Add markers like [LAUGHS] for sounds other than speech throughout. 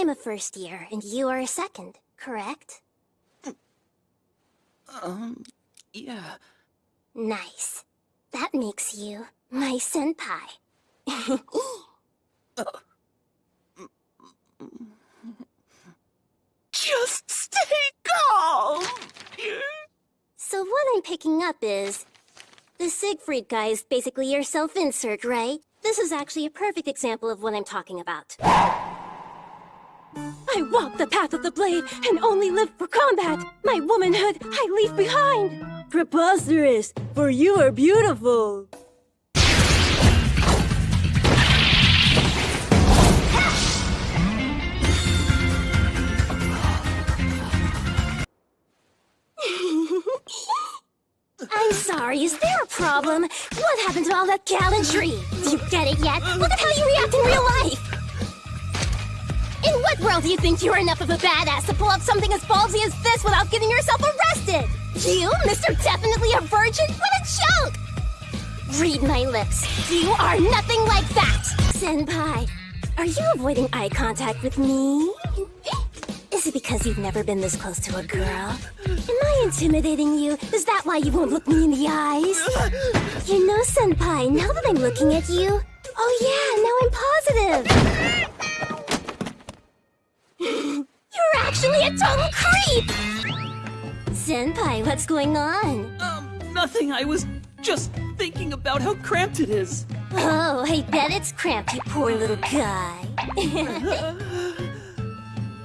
I'm a first year, and you are a second, correct? Um, yeah. Nice. That makes you my senpai. [LAUGHS] Just stay calm! so what I'm picking up is... The Siegfried guy is basically your self-insert, right? This is actually a perfect example of what I'm talking about. I walk the path of the blade and only live for combat. My womanhood I leave behind. Preposterous, for you are beautiful. [LAUGHS] I'm sorry, is there a problem? What happened to all that gallantry? Do you get it yet? Look at how you react in real life! In what world do you think you're enough of a badass to pull off something as ballsy as this without getting yourself arrested? You, Mr. Definitely a Virgin? What a joke! Read my lips. You are nothing like that! Senpai, are you avoiding eye contact with me? Is it because you've never been this close to a girl? Am I intimidating you? Is that why you won't look me in the eyes? You know, Senpai, now that I'm looking at you... Oh yeah, now I'm positive! You're total creep! Senpai, what's going on? Um, nothing. I was just thinking about how cramped it is. Oh, I bet it's cramped, you poor little guy. [LAUGHS]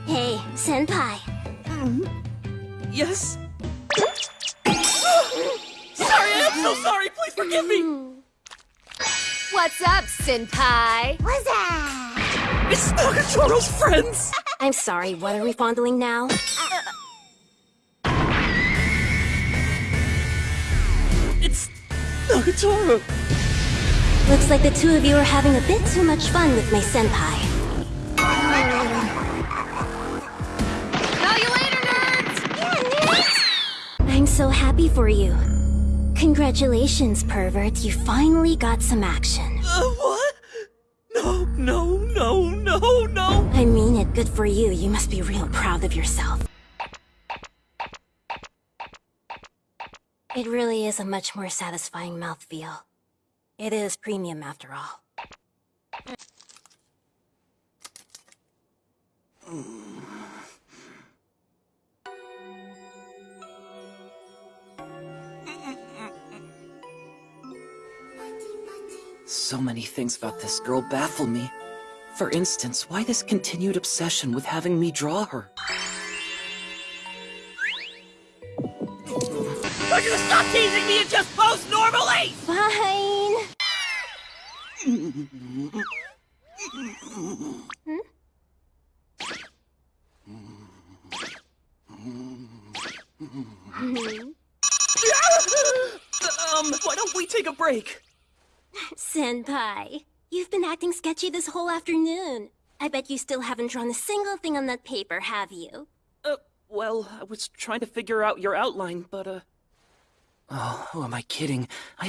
hey, Senpai. Yes? [GASPS] sorry, I'm so sorry. Please forgive me. What's up, Senpai? What's that? It's Nagatoro's friends. I'm sorry, what are we fondling now? It's Nagatoro. Looks like the two of you are having a bit too much fun with my senpai. Call you later, nerds! I'm so happy for you. Congratulations, pervert. You finally got some action. Uh, what? No, no, no, no, no. I mean it. Good for you. You must be real proud of yourself. It really is a much more satisfying mouthfeel. It is premium after all. Hmm. So many things about this girl baffle me. For instance, why this continued obsession with having me draw her? Are you stop teasing me and just pose normally? Fine. [LAUGHS] um, why don't we take a break? Senpai, you've been acting sketchy this whole afternoon. I bet you still haven't drawn a single thing on that paper, have you? Uh, well, I was trying to figure out your outline, but, uh... Oh, who am I kidding? I